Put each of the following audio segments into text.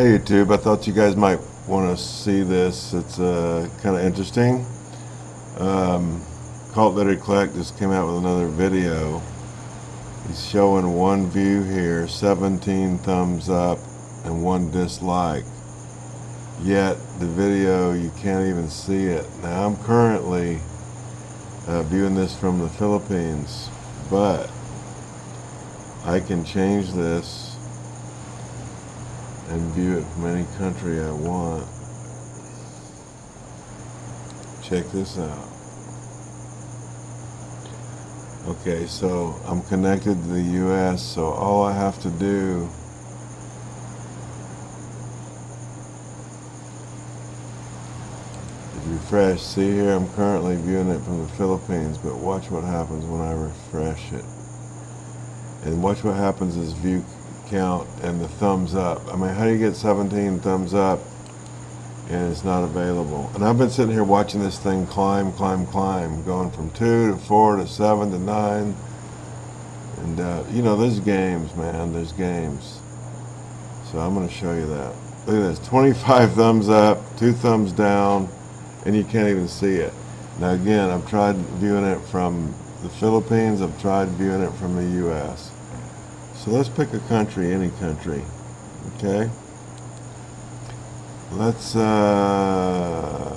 Hey YouTube, I thought you guys might want to see this. It's uh, kind of interesting. Um, Cult Literary Kleck just came out with another video. He's showing one view here, 17 thumbs up and one dislike. Yet the video, you can't even see it. Now I'm currently uh, viewing this from the Philippines, but I can change this and view it from any country I want. Check this out. Okay, so I'm connected to the US, so all I have to do refresh. See here, I'm currently viewing it from the Philippines, but watch what happens when I refresh it. And watch what happens as view count and the thumbs up. I mean, how do you get 17 thumbs up and it's not available? And I've been sitting here watching this thing climb, climb, climb, going from 2 to 4 to 7 to 9. And, uh, you know, there's games, man. There's games. So I'm going to show you that. Look at this. 25 thumbs up, 2 thumbs down, and you can't even see it. Now, again, I've tried viewing it from the Philippines. I've tried viewing it from the U.S. So let's pick a country, any country. Okay? Let's uh,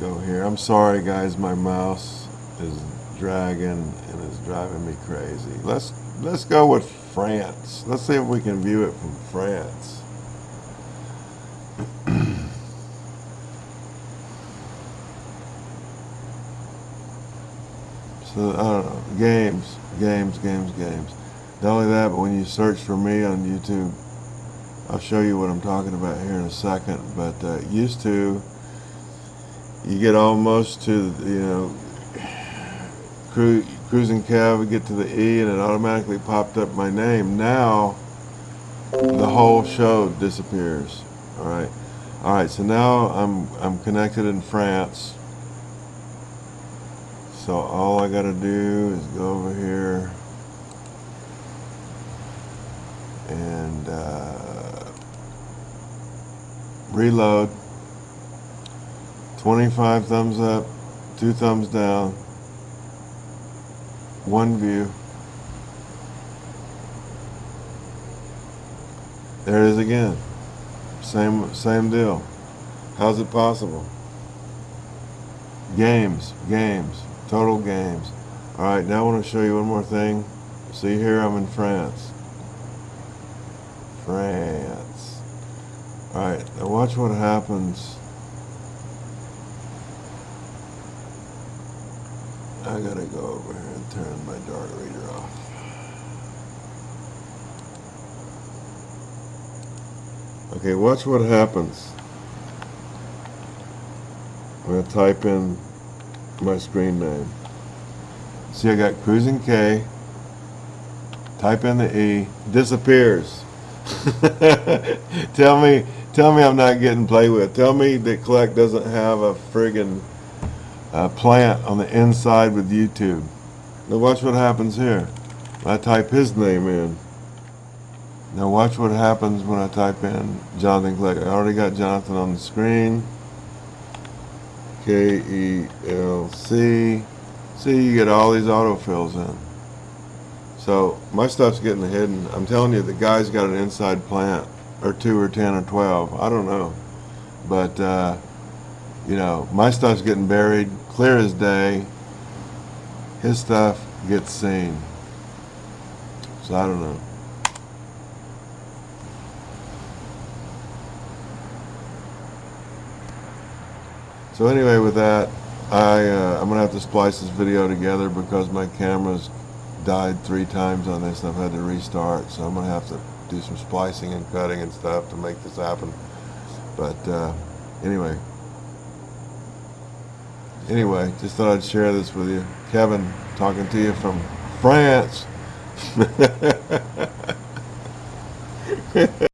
go here. I'm sorry, guys. My mouse is dragging and is driving me crazy. Let's let's go with France. Let's see if we can view it from France. So, I don't know, games, games, games, games. Not only that, but when you search for me on YouTube, I'll show you what I'm talking about here in a second, but uh, used to, you get almost to, you know, cru cruising cab, get to the E, and it automatically popped up my name. Now, the whole show disappears, all right? All right, so now I'm, I'm connected in France. So all I gotta do is go over here and uh, reload. 25 thumbs up, two thumbs down, one view. There it is again. Same same deal. How's it possible? Games, games. Total games. Alright, now I want to show you one more thing. See here, I'm in France. France. Alright, now watch what happens. I gotta go over here and turn my dart reader off. Okay, watch what happens. I'm going to type in my screen name. See, I got cruising K. Type in the E. Disappears. tell me, tell me I'm not getting played with. Tell me that Kleck doesn't have a friggin' uh, plant on the inside with YouTube. Now watch what happens here. I type his name in. Now watch what happens when I type in Jonathan Kleck. I already got Jonathan on the screen. K-E-L-C. See, you get all these autofills in. So my stuff's getting hidden. I'm telling you, the guy's got an inside plant, or two, or ten, or twelve. I don't know, but uh, you know, my stuff's getting buried clear as day. His stuff gets seen. So I don't know. So anyway, with that, I, uh, I'm going to have to splice this video together because my camera's died three times on this and I've had to restart. So I'm going to have to do some splicing and cutting and stuff to make this happen. But uh, anyway, anyway, just thought I'd share this with you. Kevin, talking to you from France.